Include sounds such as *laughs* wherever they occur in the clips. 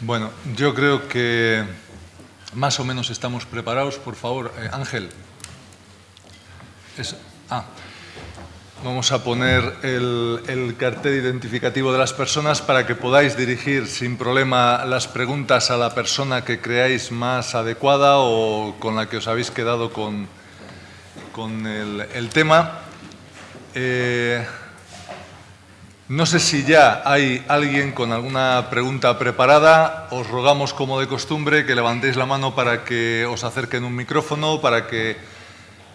Bueno, yo creo que más o menos estamos preparados. Por favor, eh, Ángel. ah. Vamos a poner el, el, cartel identificativo de las personas para que podáis dirigir sin problema las preguntas a la persona que creáis más adecuada o con la que os habéis quedado con, con el, tema. Eh, no sé si ya hay alguien con alguna pregunta preparada. Os rogamos, como de costumbre, que levantéis la mano para que os acerquen un micrófono, para que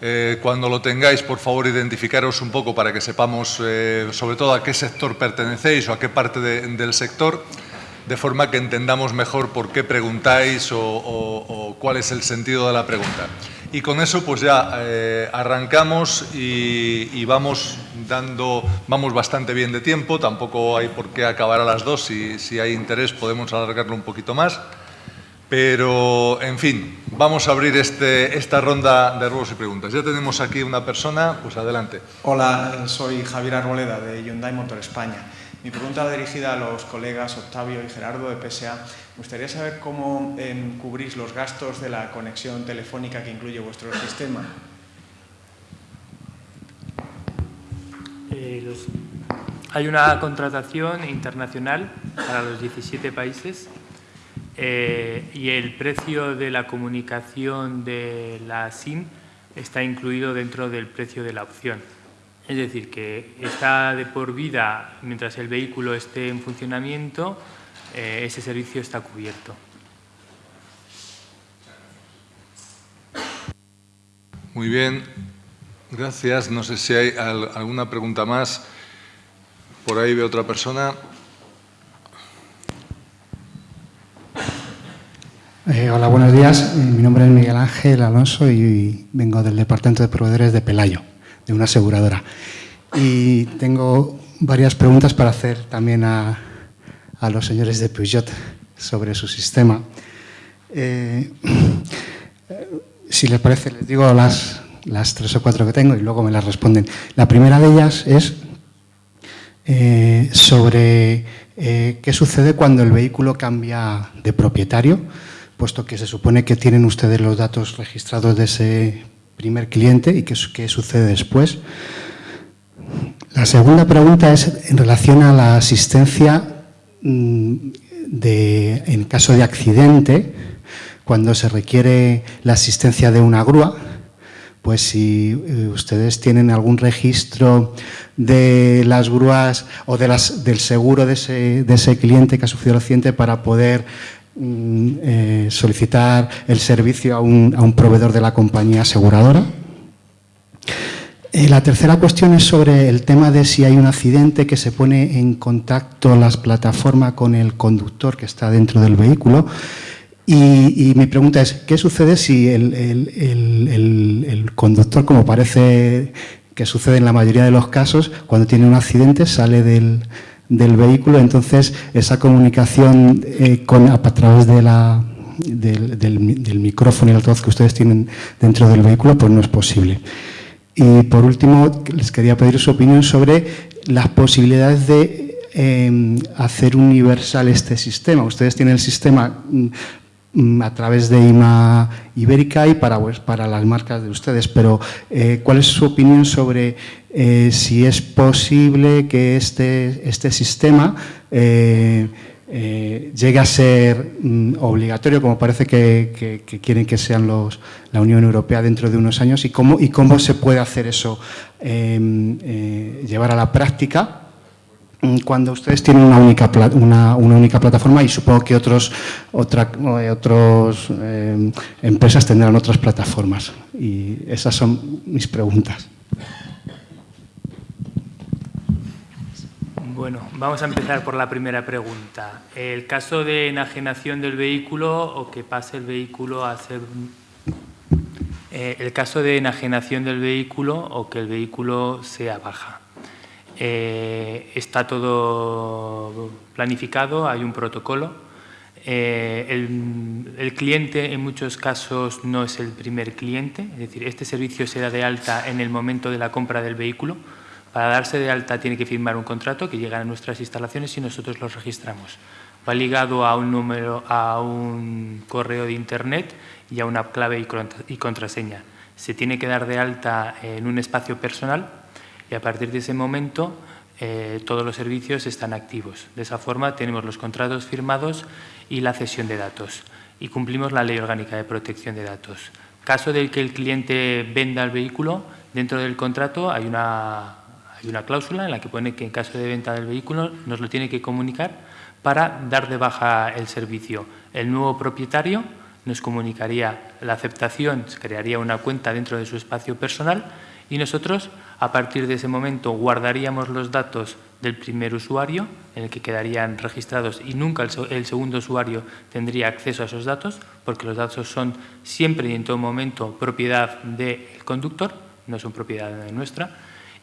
eh, cuando lo tengáis, por favor, identificaros un poco para que sepamos eh, sobre todo a qué sector pertenecéis o a qué parte del sector, de forma que entendamos mejor por qué preguntáis o cuál es el sentido de la pregunta. Y con eso pues ya eh, arrancamos y, vamos dando, vamos bastante bien de tiempo, tampoco hay por qué acabar a las dos, si, si hay interés podemos alargarlo un poquito más. Pero, en fin, vamos a abrir este, esta ronda de ruegos y preguntas. Ya tenemos aquí una persona, pues adelante. Hola, soy Javier Arboleda de Hyundai Motor España. Mi pregunta va dirigida a los colegas Octavio y Gerardo de PSA. Me gustaría saber cómo eh, cubrís los gastos de la conexión telefónica que incluye vuestro sistema. Eh, hay una contratación internacional para los 17 países eh, y el precio de la comunicación de la SIM está incluido dentro del precio de la opción. Es decir, que está de por vida mientras el vehículo esté en funcionamiento, eh, ese servicio está cubierto. Muy bien, gracias. No sé si hay alguna pregunta más. Por ahí veo otra persona. Eh, hola, buenos días. Mi nombre es Miguel Ángel Alonso y vengo del Departamento de Proveedores de Pelayo de una aseguradora. Y tengo varias preguntas para hacer también a, a los señores de Peugeot sobre su sistema. Eh, si les parece, les digo las, las tres o cuatro que tengo y luego me las responden. La primera de ellas es eh, sobre eh, qué sucede cuando el vehículo cambia de propietario, puesto que se supone que tienen ustedes los datos registrados de ese primer cliente y qué, sucede después. La segunda pregunta es en relación a la asistencia mm, de, en caso de accidente, cuando se requiere la asistencia de una grúa, pues si eh, ustedes tienen algún registro de las grúas o de las, del seguro de ese, de ese cliente que ha sufrido el accidente para poder eh, solicitar el servicio a un, a un, proveedor de la compañía aseguradora. Eh, la tercera cuestión es sobre el tema de si hay un accidente que se pone en contacto las plataformas con el conductor que está dentro del vehículo. Y, mi pregunta es, ¿qué sucede si el, el, el conductor, como parece que sucede en la mayoría de los casos, cuando tiene un accidente sale del, del vehículo, entonces esa comunicación eh, con, a, través de la, del, micrófono y el altavoz que ustedes tienen dentro del vehículo, pues no es posible. Y por último, les quería pedir su opinión sobre las posibilidades de em, hacer universal este sistema. Ustedes tienen el sistema mm, a través de IMA Ibérica y para, pues, para las marcas de ustedes, pero eh, ¿cuál es su opinión sobre eh, si es posible que este, este sistema eh, llegue a ser mm, obligatorio, como parece que, quieren que sean la Unión Europea dentro de unos años, y cómo, y cómo se puede hacer eso, em, llevar a la práctica mm, cuando ustedes tienen una única, una, una única plataforma y supongo que otros, otra, otros em, empresas tendrán otras plataformas. Y esas son mis preguntas. Bueno, vamos a empezar por la primera pregunta. El caso de enajenación del vehículo o que pase el vehículo a ser... Eh, el caso de enajenación del vehículo o que el vehículo sea baja. Eh, está todo planificado, hay un protocolo. Eh, el, el, cliente en muchos casos no es el primer cliente, es decir, este servicio se da de alta en el momento de la compra del vehículo, para darse de alta tiene que firmar un contrato que llega a nuestras instalaciones y nosotros los registramos. Va ligado a un número, a un correo de internet y a una clave y contraseña. Se tiene que dar de alta en un espacio personal y a partir de ese momento eh, todos los servicios están activos. De esa forma tenemos los contratos firmados y la cesión de datos y cumplimos la Ley Orgánica de Protección de Datos. Caso de que el cliente venda el vehículo, dentro del contrato hay una, hay una cláusula en la que pone que en caso de venta del vehículo nos lo tiene que comunicar para dar de baja el servicio. El nuevo propietario nos comunicaría la aceptación, crearía una cuenta dentro de su espacio personal y nosotros a partir de ese momento guardaríamos los datos del primer usuario en el que quedarían registrados y nunca el, segundo usuario tendría acceso a esos datos porque los datos son siempre y en todo momento propiedad del conductor, no son propiedad nuestra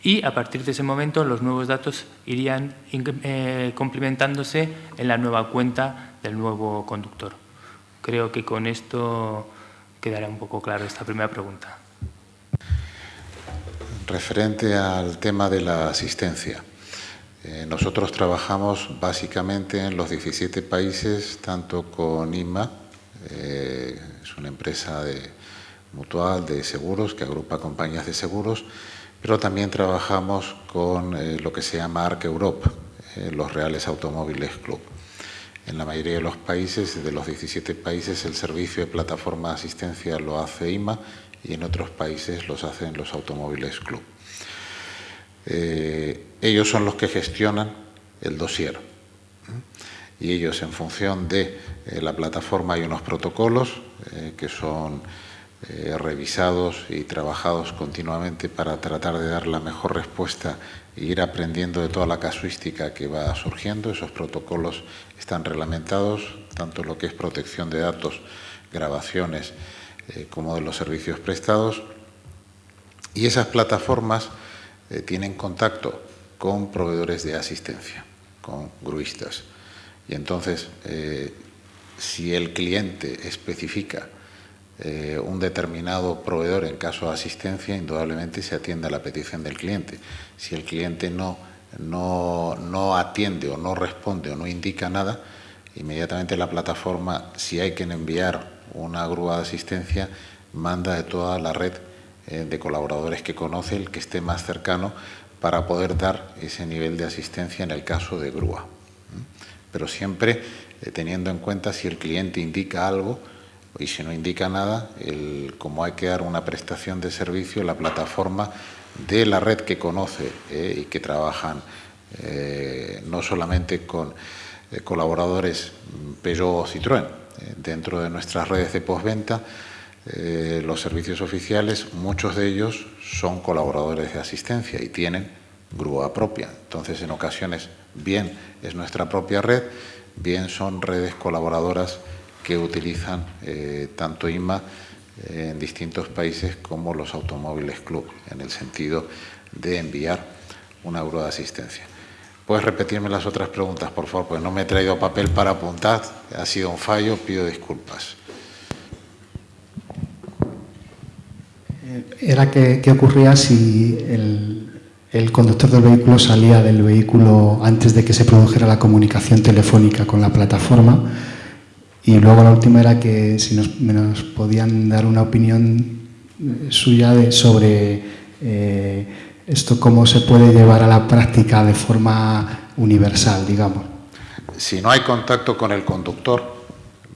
y a partir de ese momento los nuevos datos irían eh, complementándose en la nueva cuenta del nuevo conductor. Creo que con esto quedará un poco claro esta primera pregunta referente al tema de la asistencia. Eh, nosotros trabajamos básicamente en los 17 países, tanto con IMA, eh, es una empresa de, mutual de seguros que agrupa compañías de seguros, pero también trabajamos con eh, lo que se llama ARC Europe, los Reales Automóviles Club. En la mayoría de los países, de los 17 países, el servicio de plataforma de asistencia lo hace IMA y en otros países los hacen los automóviles club. Eh, ellos son los que gestionan el dossier y ellos en función de eh, la plataforma hay unos protocolos eh, que son revisados y trabajados continuamente para tratar de dar la mejor respuesta e ir aprendiendo de toda la casuística que va surgiendo. Esos protocolos están reglamentados, tanto lo que es protección de datos, grabaciones, eh, como de los servicios prestados. Y esas plataformas eh, tienen contacto con proveedores de asistencia, con gruistas. Y entonces, eh, si el cliente especifica un determinado proveedor en caso de asistencia, indudablemente se atiende a la petición del cliente. Si el cliente no, no, no atiende o no responde o no indica nada, inmediatamente la plataforma, si hay que enviar una grúa de asistencia manda de toda la red eh, de colaboradores que conoce el que esté más cercano para poder dar ese nivel de asistencia en el caso de grúa. Pero siempre eh, teniendo en cuenta si el cliente indica algo y si no indica nada, como hay que dar una prestación de servicio, la plataforma de la red que conoce eh, y que trabajan no solamente con colaboradores Peugeot o Citroën, dentro de nuestras redes de postventa, eh, los servicios oficiales, muchos de ellos son colaboradores de asistencia y tienen grúa propia. Entonces, en ocasiones, bien es nuestra propia red, bien son redes colaboradoras que utilizan eh, tanto IMA en distintos países como los automóviles club, en el sentido de enviar una grúa de asistencia. ¿Puedes repetirme las otras preguntas, por favor? Pues no me he traído papel para apuntar. Ha sido un fallo, pido disculpas. Era qué ocurría si el, conductor del vehículo salía del vehículo antes de que se produjera la comunicación telefónica con la plataforma. Y luego la última era que si nos, podían dar una opinión suya sobre... Eh, esto cómo se puede llevar a la práctica de forma universal, digamos. Si no hay contacto con el conductor,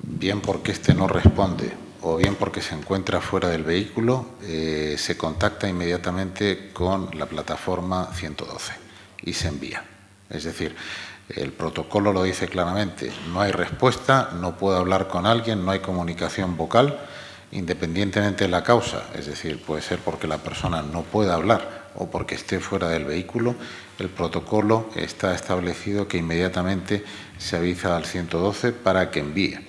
bien porque éste no responde o bien porque se encuentra fuera del vehículo, eh, se contacta inmediatamente con la plataforma 112 y se envía. Es decir, el protocolo lo dice claramente, no hay respuesta, no puedo hablar con alguien, no hay comunicación vocal, independientemente de la causa, es decir, puede ser porque la persona no puede hablar o porque esté fuera del vehículo, el protocolo está establecido que inmediatamente se avisa al 112 para que envíe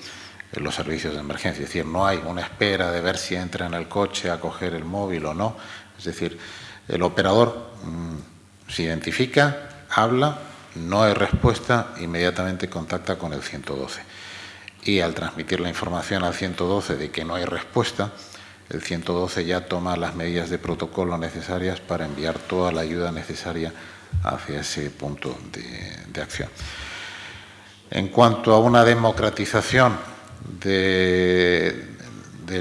los servicios de emergencia. Es decir, no hay una espera de ver si entra en el coche a coger el móvil o no. Es decir, el operador mm, se identifica, habla, no hay respuesta, inmediatamente contacta con el 112. Y al transmitir la información al 112 de que no hay respuesta, el 112 ya toma las medidas de protocolo necesarias para enviar toda la ayuda necesaria hacia ese punto de, acción. En cuanto a una democratización de,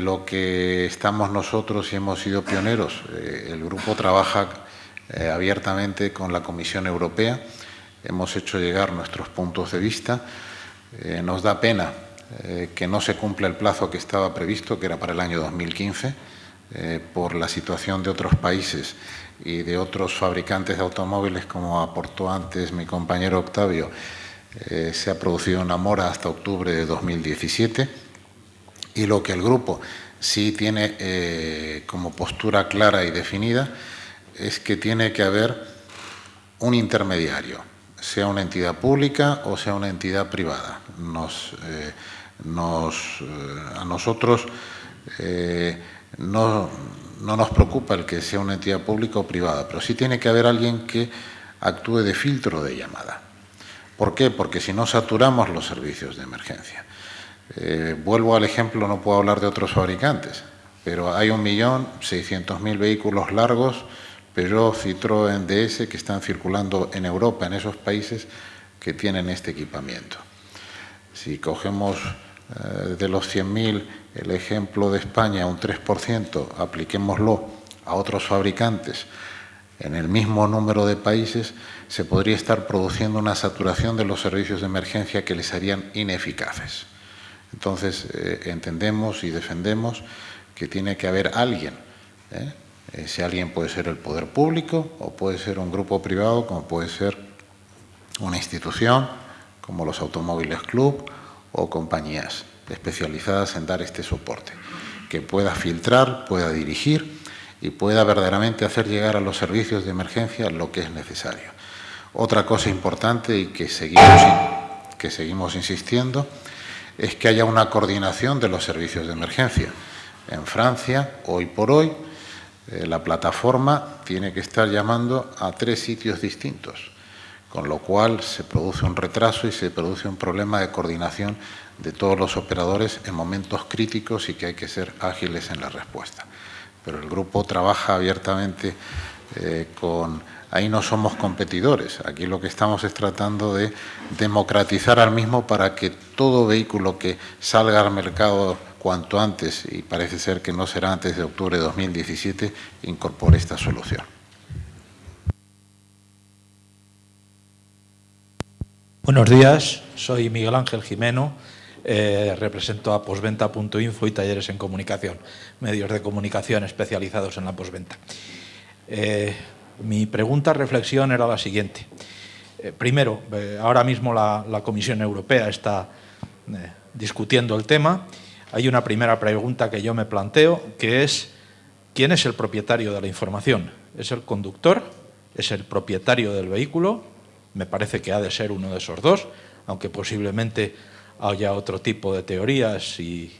lo que estamos nosotros y hemos sido pioneros, eh, el grupo trabaja eh, abiertamente con la Comisión Europea, hemos hecho llegar nuestros puntos de vista, eh, nos da pena que no se cumpla el plazo que estaba previsto, que era para el año 2015, por la situación de otros países y de otros fabricantes de automóviles, como aportó antes mi compañero Octavio, eh, se ha producido una mora hasta octubre de 2017 y lo que el grupo sí tiene eh, como postura clara y definida es que tiene que haber un intermediario, sea una entidad pública o sea una entidad privada. Nos, eh, a nosotros no, no nos preocupa el que sea una entidad pública o privada, pero sí tiene que haber alguien que actúe de filtro de llamada. ¿Por qué? Porque si no saturamos los servicios de emergencia. Eh, vuelvo al ejemplo, no puedo hablar de otros fabricantes, pero hay un millón seiscientos mil vehículos largos, Peugeot, Citroën, DS, que están circulando en Europa, en esos países que tienen este equipamiento. Si cogemos eh, de los 100.000 el ejemplo de España, un 3%, apliquémoslo a otros fabricantes en el mismo número de países, se podría estar produciendo una saturación de los servicios de emergencia que les harían ineficaces. Entonces, eh, entendemos y defendemos que tiene que haber alguien. ¿eh? Ese alguien puede ser el poder público o puede ser un grupo privado, como puede ser una institución, como los automóviles club o compañías especializadas en dar este soporte, que pueda filtrar, pueda dirigir y pueda verdaderamente hacer llegar a los servicios de emergencia lo que es necesario. Otra cosa importante y que seguimos, que seguimos insistiendo es que haya una coordinación de los servicios de emergencia. En Francia, hoy por hoy, eh, la plataforma tiene que estar llamando a tres sitios distintos, con lo cual se produce un retraso y se produce un problema de coordinación de todos los operadores en momentos críticos y que hay que ser ágiles en la respuesta. Pero el grupo trabaja abiertamente eh, con... Ahí no somos competidores, aquí lo que estamos es tratando de democratizar al mismo para que todo vehículo que salga al mercado cuanto antes, y parece ser que no será antes de octubre de 2017, incorpore esta solución. Buenos días, soy Miguel Ángel Jimeno, eh, represento a posventa.info y talleres en comunicación, medios de comunicación especializados en la posventa. Eh, mi pregunta, reflexión era la siguiente. Eh, primero, ahora mismo la, Comisión Europea está discutiendo el tema. Hay una primera pregunta que yo me planteo, que es ¿quién es el propietario de la información? ¿Es el conductor? ¿Es el propietario del vehículo? Me parece que ha de ser uno de esos dos, aunque posiblemente haya otro tipo de teorías y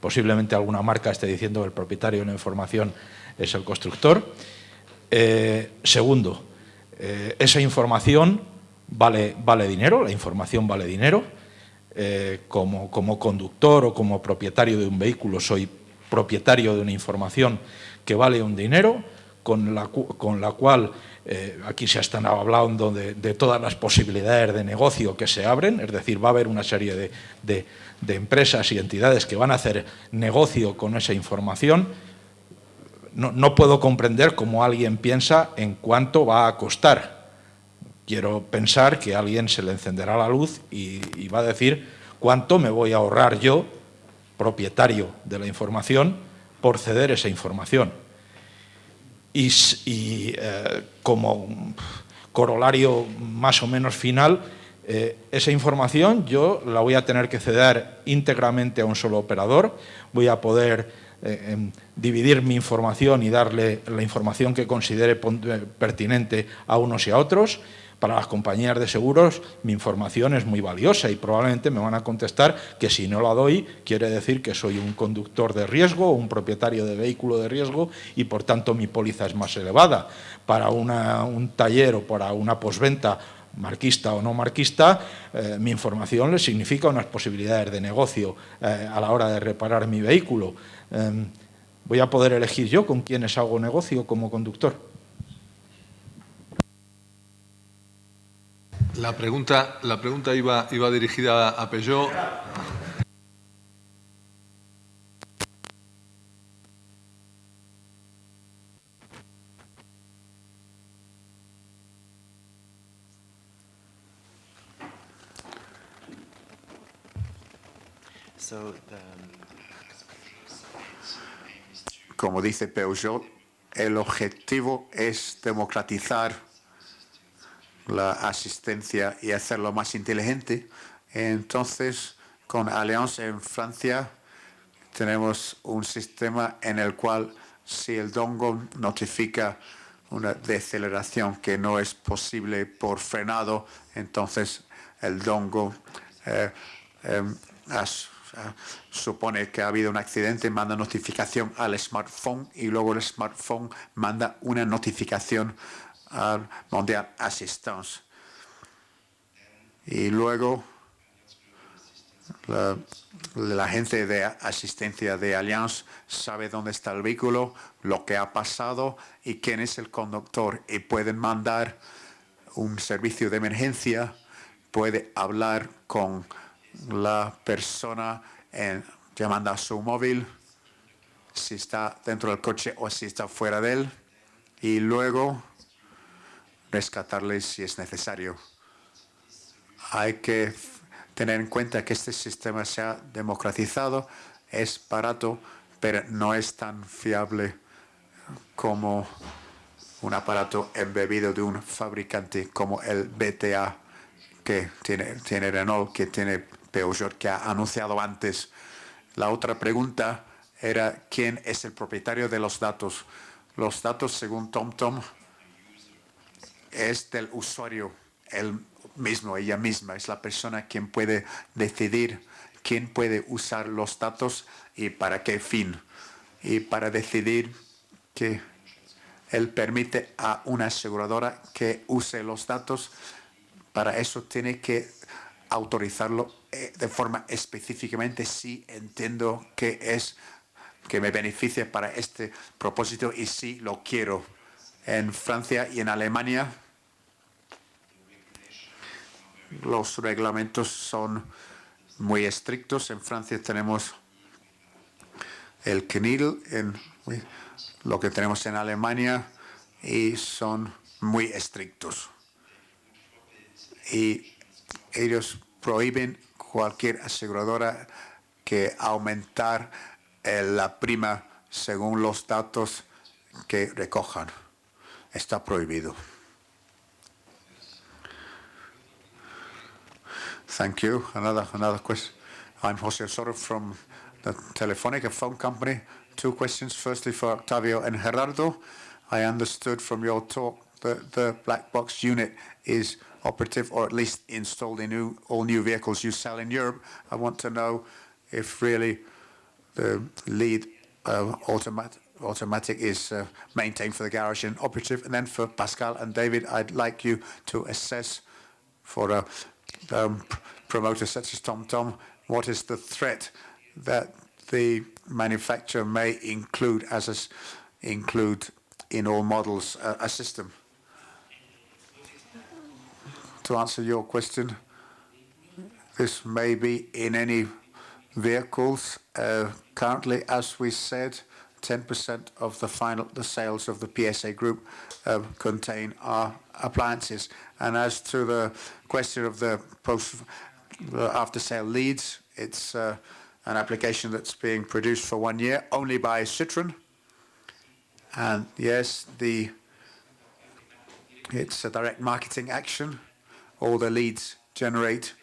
posiblemente alguna marca esté diciendo que el propietario de la información es el constructor. Eh, segundo, eh, esa información vale, vale dinero, la información vale dinero. Eh, como, como conductor o como propietario de un vehículo soy propietario de una información que vale un dinero, con la, con la cual eh, aquí se están hablando de, todas las posibilidades de negocio que se abren, es decir, va a haber una serie de, empresas y entidades que van a hacer negocio con esa información. No, puedo comprender cómo alguien piensa en cuánto va a costar. Quiero pensar que alguien se le encenderá la luz y va a decir cuánto me voy a ahorrar yo, propietario de la información, por ceder esa información y, eh, como corolario más o menos final, eh, esa información yo la voy a tener que ceder íntegramente a un solo operador, voy a poder eh, em, dividir mi información y darle la información que considere pertinente a unos y a otros, para las compañías de seguros mi información es muy valiosa y probablemente me van a contestar que si no la doy quiere decir que soy un conductor de riesgo o un propietario de vehículo de riesgo y por tanto mi póliza es más elevada. Para un taller o para una posventa marquista o no marquista, eh, mi información le significa unas posibilidades de negocio eh, a la hora de reparar mi vehículo. Em, voy a poder elegir yo con quiénes hago negocio como conductor. La pregunta, la pregunta iba, iba dirigida a Peugeot. Como dice Peugeot, el objetivo es democratizar la asistencia y hacerlo más inteligente. Entonces, con Allianz en Francia tenemos un sistema en el cual si el dongo notifica una deceleración que no es posible por frenado, entonces el dongo eh, em, supone que ha habido un accidente, manda notificación al smartphone y luego el smartphone manda una notificación al Mondial Assistance. Y luego la, la gente de asistencia de Allianz sabe dónde está el vehículo, lo que ha pasado y quién es el conductor y pueden mandar un servicio de emergencia, puede hablar con la persona en- llamando a su móvil, si está dentro del coche o si está fuera de él, y luego rescatarles si es necesario. Hay que tener en cuenta que este sistema se ha democratizado, es barato, pero no es tan fiable como un aparato embebido de un fabricante como el BTA que tiene, tiene Renault, que tiene Peugeot, que ha anunciado antes. La otra pregunta era quién es el propietario de los datos. Los datos, según TomTom, es del usuario, él mismo, ella misma, es la persona quien puede decidir quién puede usar los datos y para qué fin. Y para decidir que él permite a una aseguradora que use los datos, para eso tiene que autorizarlo eh, de forma específicamente si entiendo que es que me beneficia para este propósito y si lo quiero. En Francia y en Alemania los reglamentos son muy estrictos. En Francia tenemos el CNIL, lo que tenemos en Alemania, y son muy estrictos. Y ellos prohíben cualquier aseguradora que aumentar eh, la prima según los datos que recojan. Está prohibido. Thank you. Another another question. I'm Jose Osorio from the Telefonica phone company. Two questions. Firstly, for Octavio and Gerardo. I understood from your talk that the black box unit is operative or at least installed in new, all new vehicles you sell in Europe. I want to know if really the lead uh, automat automatic is uh, maintained for the garage and operative. And then for Pascal and David, I'd like you to assess for a um, pr- promoter such as TomTom, what is the threat that the manufacturer may include as a include in all models uh, a system? To answer your question, this may be in any vehicles. Uh, currently, as we said, 10% of the final the sales of the PSA group uh, contain our appliances. And as to the question of the post the after sale leads, it's uh, an application that's being produced for one year only by Citroen. And yes, the it's a direct marketing action. All the leads generate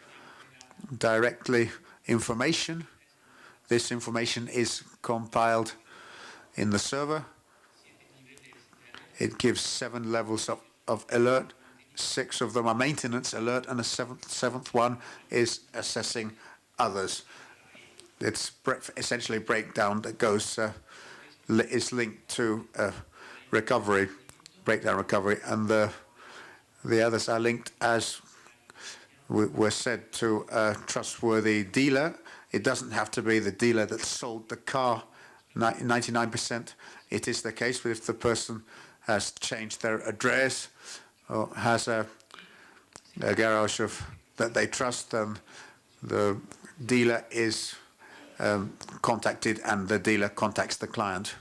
directly information. This information is compiled in the server. It gives seven levels of, of alert. Six of them are maintenance alert, and the seventh, seventh one is assessing others. It's essentially breakdown that goes uh, is linked to uh, recovery, breakdown recovery, and the the others are linked as we- were said to a trustworthy dealer. It doesn't have to be the dealer that sold the car. 99% it is the case, if the person has changed their address has a a garage of, that they trust, and the dealer is um, contacted and the dealer contacts the client.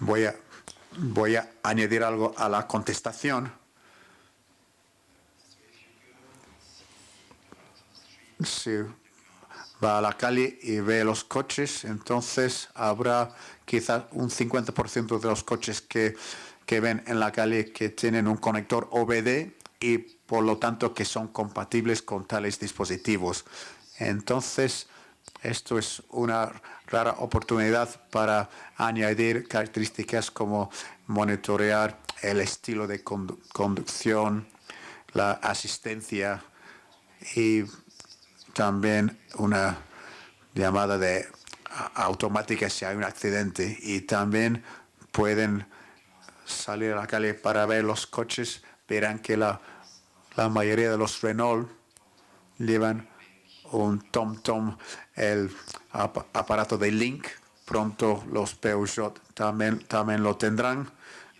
Voy a, voy a añadir algo a la contestación. Si va a la calle y ve los coches, entonces habrá quizás un 50% de los coches que, que ven en la calle que tienen un conector OBD y por lo tanto que son compatibles con tales dispositivos. Entonces, esto es una rara oportunidad para añadir características como monitorear el estilo de conducción, la asistencia y también una llamada de automática si hay un accidente y también pueden salir a la calle para ver los coches, verán que la, la mayoría de los Renault llevan un TomTom, el aparato de Link. Pronto los Peugeot también, también lo tendrán.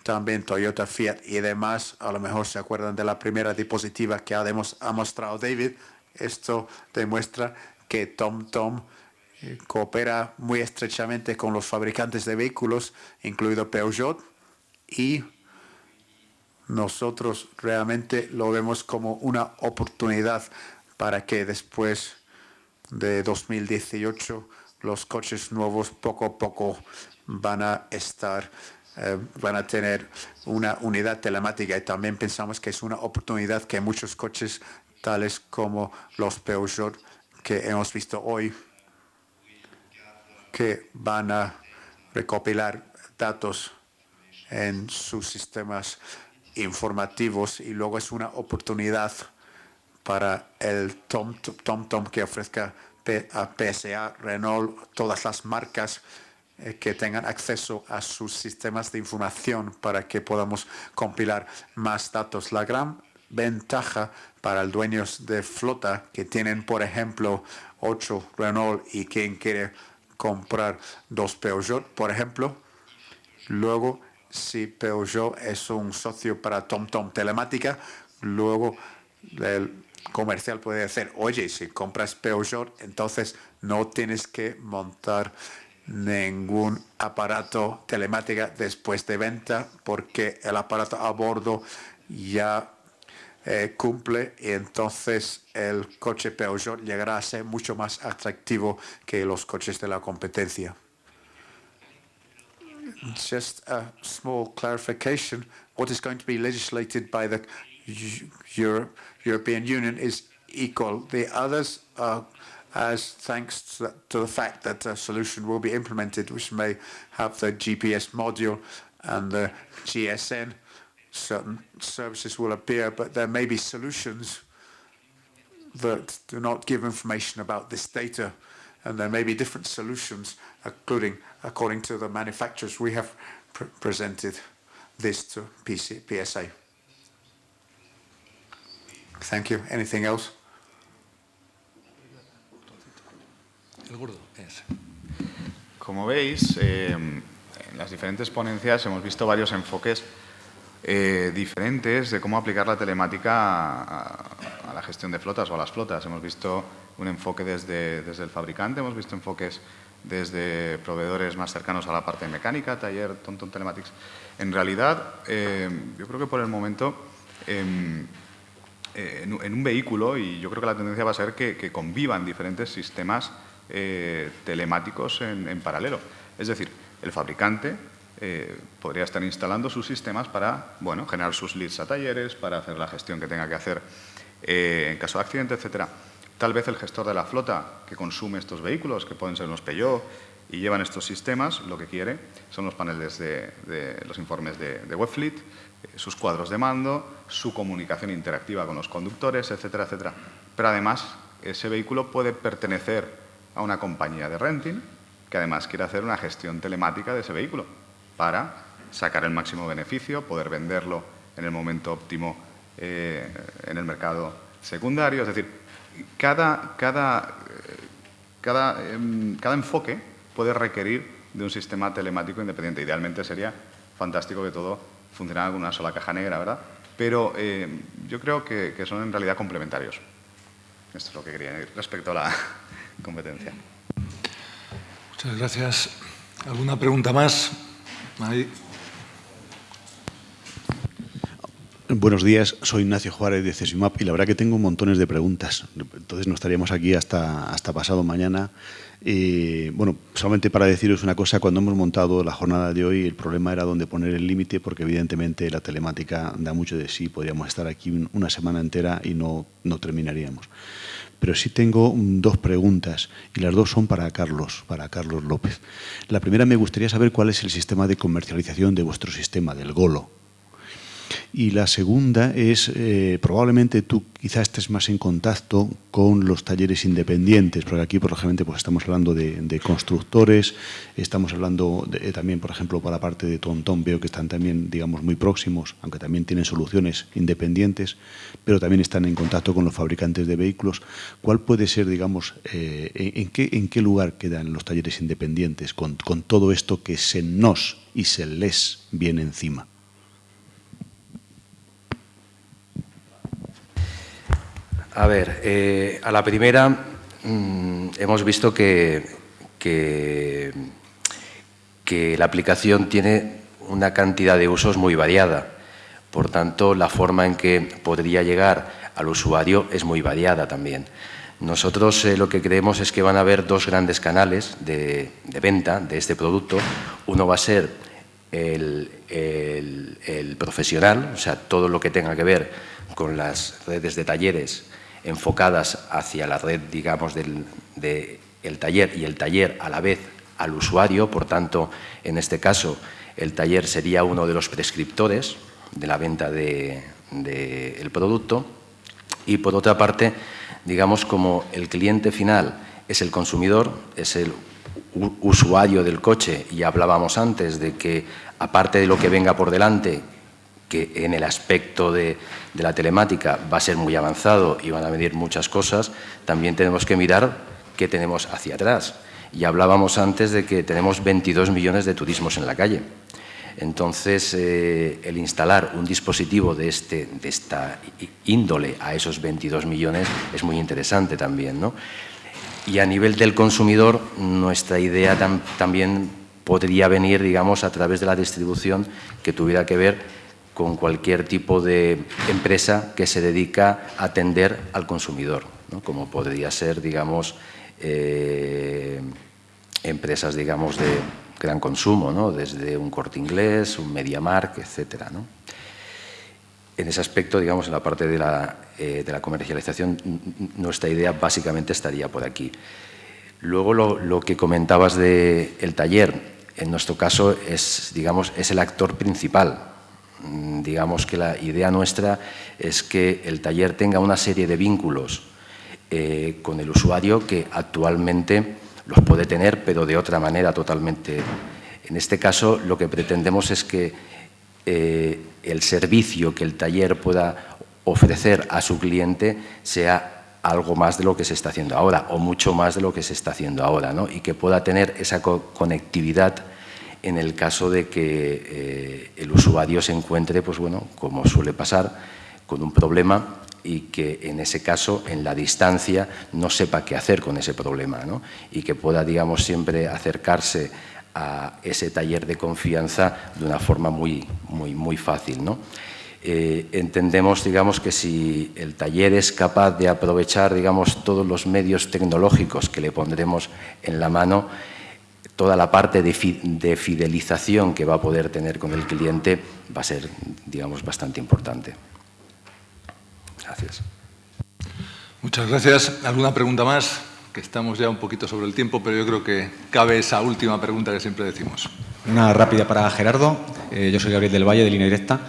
También Toyota, Fiat y demás. A lo mejor se acuerdan de la primera diapositiva que ha, ha mostrado David. Esto demuestra que TomTom eh, coopera muy estrechamente con los fabricantes de vehículos, incluido Peugeot, y nosotros realmente lo vemos como una oportunidad para que después de 2018 los coches nuevos poco a poco van a estar, eh, van a tener una unidad telemática. Y también pensamos que es una oportunidad que muchos coches tales como los Peugeot que hemos visto hoy, que van a recopilar datos en sus sistemas informativos y luego es una oportunidad para el TomTom Tom, que ofrezca a PSA, Renault, todas las marcas eh, que tengan acceso a sus sistemas de información para que podamos compilar más datos. La gran ventaja para el dueños de flota que tienen, por ejemplo, 8 Renault y quien quiere comprar dos Peugeot, por ejemplo, luego si Peugeot es un socio para TomTom Telemática, luego el comercial puede decir, oye, si compras Peugeot, entonces no tienes que montar ningún aparato telemática después de venta porque el aparato a bordo ya eh, cumple y entonces el coche Peugeot llegará a ser mucho más atractivo que los coches de la competencia. Just a small clarification. What is going to be legislated by the Europe, European Union is equal. The others are as thanks to, to, the fact that a solution will be implemented which may have the GPS module and the GSN. Certain services will appear, but there may be solutions that do not give information about this data. And there may be different solutions, including according to the manufacturers. We have pr presented this to PC, PSA. Thank you. Anything else? El gordo, es. Como veis, eh, en las diferentes ponencias hemos visto varios enfoques eh, diferentes de cómo aplicar la telemática a, a, la gestión de flotas o a las flotas. Hemos visto un enfoque desde, desde el fabricante, hemos visto enfoques desde proveedores más cercanos a la parte mecánica, taller, Tonton Telematics. En realidad, eh, yo creo que por el momento eh, eh, en, un vehículo, y yo creo que la tendencia va a ser que, convivan diferentes sistemas eh, telemáticos en, paralelo. Es decir, el fabricante eh, podría estar instalando sus sistemas para bueno, generar sus leads a talleres, para hacer la gestión que tenga que hacer en caso de accidente, etcétera. Tal vez el gestor de la flota que consume estos vehículos, que pueden ser unos Peugeot, y llevan estos sistemas, lo que quiere son los paneles de, los informes de, de Webfleet, eh, sus cuadros de mando, su comunicación interactiva con los conductores, etcétera, etcétera. Pero además, ese vehículo puede pertenecer a una compañía de renting que además quiere hacer una gestión telemática de ese vehículo para sacar el máximo beneficio, poder venderlo en el momento óptimo eh, en el mercado secundario. Es decir, cada, cada, eh, cada, em, cada enfoque puede requerir de un sistema telemático independiente. Idealmente sería fantástico que todo funcionara con una sola caja negra, ¿verdad? Pero eh, yo creo que, son en realidad complementarios. Esto es lo que quería decir respecto a la *laughs* competencia. Muchas gracias. ¿Alguna pregunta más? Buenos días, soy Ignacio Juárez de CESIMAP y la verdad que tengo montones de preguntas. Entonces no estaríamos aquí hasta, hasta pasado mañana eh, bueno, solamente para deciros una cosa, cuando hemos montado la jornada de hoy, el problema era dónde poner el límite, porque evidentemente la telemática da mucho de sí, podríamos estar aquí una semana entera y no, no terminaríamos. Pero sí tengo dos preguntas, y las dos son para Carlos, para Carlos López. La primera me gustaría saber cuál es el sistema de comercialización de vuestro sistema, del GOLO, y la segunda es, eh, probablemente tú quizás estés más en contacto con los talleres independientes, porque aquí, por pues estamos hablando de, constructores, estamos hablando de, también, por ejemplo, para la parte de Tontón, veo que están también, digamos, muy próximos, aunque también tienen soluciones independientes, pero también están en contacto con los fabricantes de vehículos. ¿Cuál puede ser, digamos, eh, en, qué, lugar quedan los talleres independientes con todo esto que se nos y se les viene encima? A ver, eh, a la primera mm, hemos visto que, que, la aplicación tiene una cantidad de usos muy variada. Por tanto, la forma en que podría llegar al usuario es muy variada también. Nosotros eh, lo que creemos es que van a haber dos grandes canales de, venta de este producto. Uno va a ser el, el, profesional, o sea, todo lo que tenga que ver con las redes de talleres enfocadas hacia la red, digamos, del taller y el taller a la vez al usuario. Por tanto, en este caso, el taller sería uno de los prescriptores de la venta del producto. Y, por otra parte, digamos, como el cliente final es el consumidor, es el usuario del coche, y hablábamos antes de que, aparte de lo que venga por delante, que en el aspecto de, la telemática va a ser muy avanzado y van a medir muchas cosas, también tenemos que mirar qué tenemos hacia atrás. Y hablábamos antes de que tenemos 22 millones de turismos en la calle. Entonces, eh, el instalar un dispositivo de, este, de esta índole a esos 22 millones es muy interesante también. ¿no? Y a nivel del consumidor, nuestra idea también podría venir, digamos, a través de la distribución que tuviera que ver con cualquier tipo de empresa que se dedica a atender al consumidor, como podría ser, digamos, eh, empresas, digamos, de gran consumo, desde un corte inglés, un MediaMark, etc. En ese aspecto, digamos, en la parte de la, eh, comercialización, nuestra idea básicamente estaría por aquí. Luego, lo, que comentabas del taller, en nuestro caso, es, digamos, es el actor principal digamos que la idea nuestra es que el taller tenga una serie de vínculos eh, con el usuario que actualmente los puede tener, pero de otra manera totalmente. En este caso, lo que pretendemos es que eh, el servicio que el taller pueda ofrecer a su cliente sea algo más de lo que se está haciendo ahora o mucho más de lo que se está haciendo ahora ¿no? y que pueda tener esa conectividad en el caso de que eh, el usuario se encuentre, pues bueno, como suele pasar, con un problema y que en ese caso, en la distancia, no sepa qué hacer con ese problema y que pueda, digamos, siempre acercarse a ese taller de confianza de una forma muy, muy, muy fácil. ¿no? Eh, entendemos, digamos, que si el taller es capaz de aprovechar, digamos, todos los medios tecnológicos que le pondremos en la mano, toda la parte de, fidelización que va a poder tener con el cliente va a ser, digamos, bastante importante. Gracias. Muchas gracias. ¿Alguna pregunta más? Que estamos ya un poquito sobre el tiempo, pero yo creo que cabe esa última pregunta que siempre decimos. Una rápida para Gerardo. Eh, yo soy Gabriel del Valle, de Línea Directa.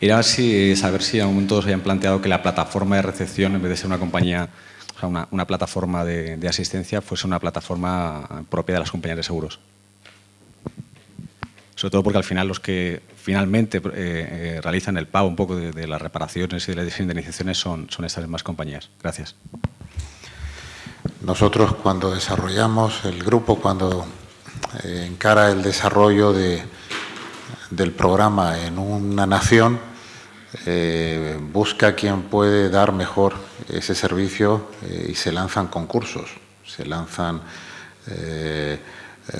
Era si, saber si en algún momento se hayan planteado que la plataforma de recepción, en vez de ser una compañía una, plataforma de, asistencia fuese una plataforma propia de las compañías de seguros. Sobre todo porque al final los que finalmente eh, eh, realizan el pago un poco de, las reparaciones y de las indemnizaciones son, son estas mismas compañías. Gracias. Nosotros cuando desarrollamos el grupo, cuando eh, encara el desarrollo de, del programa en una nación, eh, busca quien puede dar mejor ese servicio y se lanzan concursos, se lanzan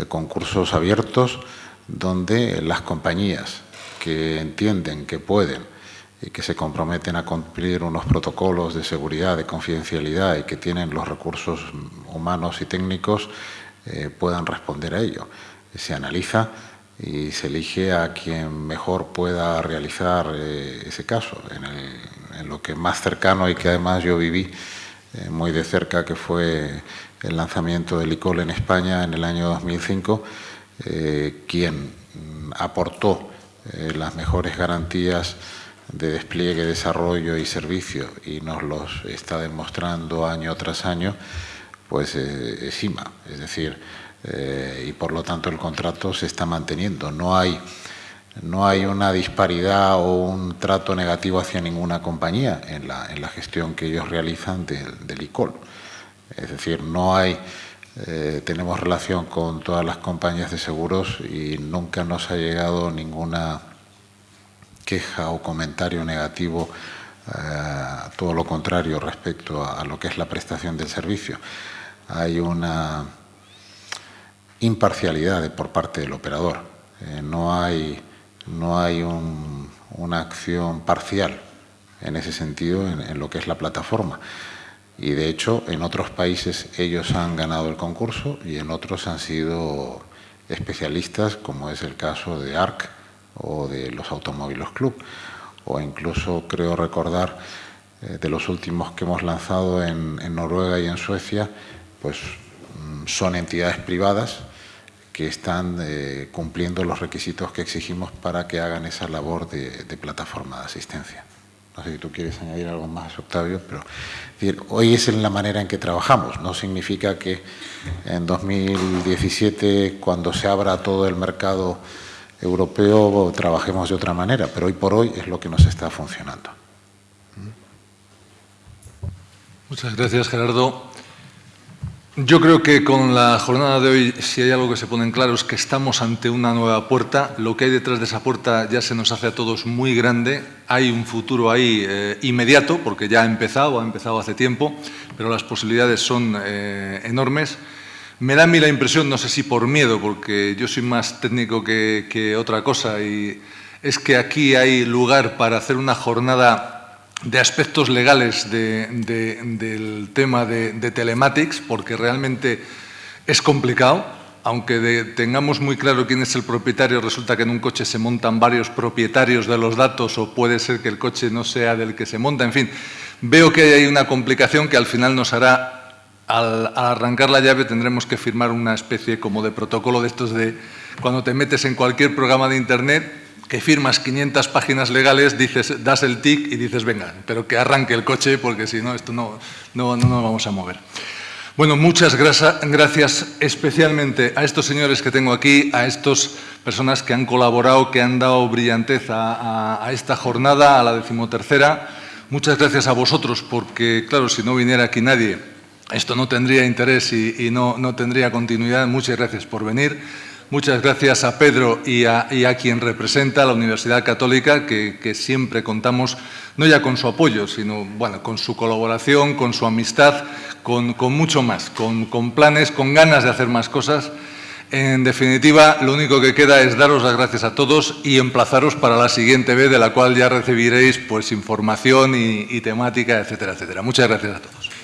concursos abiertos donde las compañías que entienden que pueden y que se comprometen a cumplir unos protocolos de seguridad, de confidencialidad y que tienen los recursos humanos y técnicos eh, puedan responder a ello. Se analiza y se elige a quien mejor pueda realizar eh, ese caso. En, lo que más cercano y que además yo viví eh, muy de cerca, que fue el lanzamiento del ICOL en España en el año 2005, quien aportó las mejores garantías de despliegue, desarrollo y servicio y nos los está demostrando año tras año, pues eh, es IMA. Es decir, eh, y por lo tanto el contrato se está manteniendo. No hay, no hay una disparidad o un trato negativo hacia ninguna compañía en la, en la gestión que ellos realizan del, del ICOL. Es decir, no hay... Eh, tenemos relación con todas las compañías de seguros y nunca nos ha llegado ninguna queja o comentario negativo, eh, todo lo contrario respecto a, lo que es la prestación del servicio. Hay una imparcialidad por parte del operador. Eh, no hay, no hay una acción parcial en ese sentido en, lo que es la plataforma. Y de hecho, en otros países ellos han ganado el concurso y en otros han sido especialistas, como es el caso de ARC, o de los Automóviles Club, o incluso creo recordar eh, de los últimos que hemos lanzado en, Noruega y en Suecia, pues mm, son entidades privadas que están eh, cumpliendo los requisitos que exigimos para que hagan esa labor de, plataforma de asistencia. No sé si tú quieres añadir algo más, Octavio, pero hoy es en la manera en que trabajamos. No significa que en 2017, cuando se abra todo el mercado europeo trabajemos de otra manera, pero hoy por hoy es lo que nos está funcionando. Muchas gracias, Gerardo. Yo creo que con la jornada de hoy, si hay algo que se pone en claro, es que estamos ante una nueva puerta. Lo que hay detrás de esa puerta ya se nos hace a todos muy grande. Hay un futuro ahí eh, inmediato, porque ya ha empezado, ha empezado hace tiempo, pero las posibilidades son eh, enormes. Me da a mí la impresión, no sé si por miedo, porque yo soy más técnico que, otra cosa, y es que aquí hay lugar para hacer una jornada de aspectos legales del tema de, telematics, porque realmente es complicado, aunque tengamos muy claro quién es el propietario, resulta que en un coche se montan varios propietarios de los datos o puede ser que el coche no sea del que se monta, en fin, veo que hay una complicación que al final nos hará al, arrancar la llave tendremos que firmar una especie como de protocolo de estos de cuando te metes en cualquier programa de Internet que firmas 500 páginas legales, dices, das el tic y dices, venga, pero que arranque el coche porque si no, esto no, no, no nos vamos a mover. Bueno, muchas gracias especialmente a estos señores que tengo aquí, a estas personas que han colaborado, que han dado brillantez a, a esta jornada, a la decimotercera. Muchas gracias a vosotros porque, claro, si no viniera aquí nadie, esto no tendría interés y, no, tendría continuidad. Muchas gracias por venir. Muchas gracias a Pedro y a, quien representa la Universidad Católica, que, siempre contamos no ya con su apoyo, sino bueno, con su colaboración, con su amistad, con, mucho más, con, planes, con ganas de hacer más cosas. En definitiva, lo único que queda es daros las gracias a todos y emplazaros para la siguiente vez, de la cual ya recibiréis pues, información y temática, etcétera, etcétera. Muchas gracias a todos.